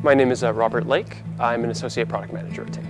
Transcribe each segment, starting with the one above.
My name is uh, Robert Lake. I'm an Associate Product Manager at Ting.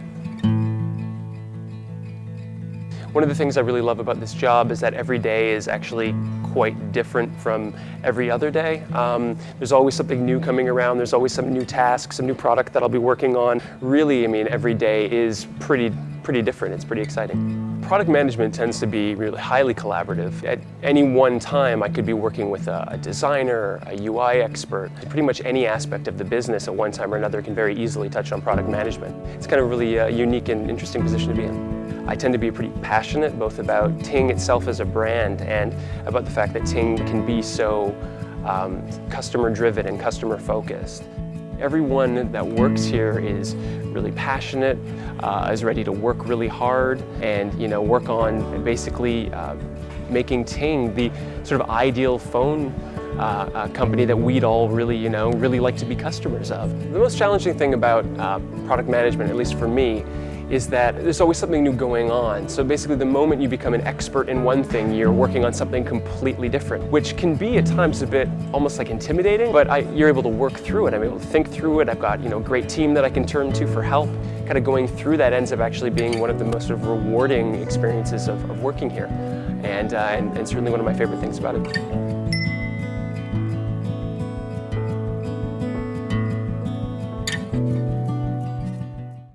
One of the things I really love about this job is that every day is actually quite different from every other day. Um, there's always something new coming around, there's always some new task, some new product that I'll be working on. Really, I mean, every day is pretty, pretty different, it's pretty exciting. Product management tends to be really highly collaborative. At any one time, I could be working with a, designer, a UI expert. Pretty much any aspect of the business at one time or another can very easily touch on product management. It's kind of really a unique and interesting position to be in. I tend to be pretty passionate both about Ting itself as a brand and about the fact that Ting can be so um, customer driven and customer focused. Everyone that works here is really passionate, uh, is ready to work really hard and you know work on basically uh, making Ting the sort of ideal phone uh, uh, company that we'd all really, you know, really like to be customers of. The most challenging thing about uh, product management, at least for me, is that there's always something new going on. So basically the moment you become an expert in one thing, you're working on something completely different, which can be at times a bit almost like intimidating, but I, you're able to work through it. I'm able to think through it. I've got you know, a great team that I can turn to for help. Kind of going through that ends up actually being one of the most sort of rewarding experiences of, of working here. And, uh, and, and certainly one of my favorite things about it.